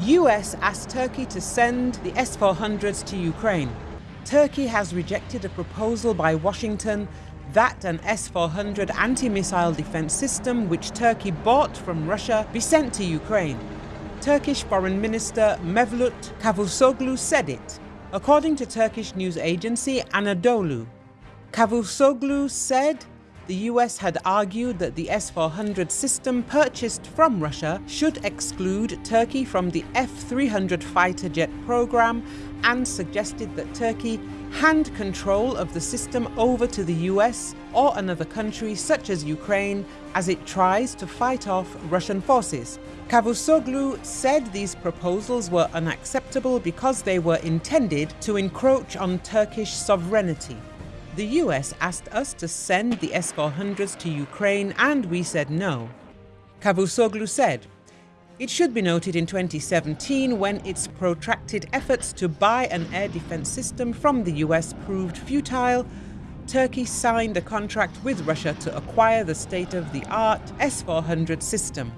US asked Turkey to send the S-400s to Ukraine. Turkey has rejected a proposal by Washington that an S-400 anti-missile defense system which Turkey bought from Russia be sent to Ukraine. Turkish Foreign Minister Mevlut Cavusoglu said it, according to Turkish news agency Anadolu. Cavusoglu said the US had argued that the S-400 system purchased from Russia should exclude Turkey from the F-300 fighter jet program and suggested that Turkey hand control of the system over to the US or another country such as Ukraine as it tries to fight off Russian forces. Cavusoglu said these proposals were unacceptable because they were intended to encroach on Turkish sovereignty. The US asked us to send the S-400s to Ukraine and we said no. Cavusoglu said, it should be noted in 2017 when its protracted efforts to buy an air defense system from the US proved futile, Turkey signed a contract with Russia to acquire the state-of-the-art S-400 system.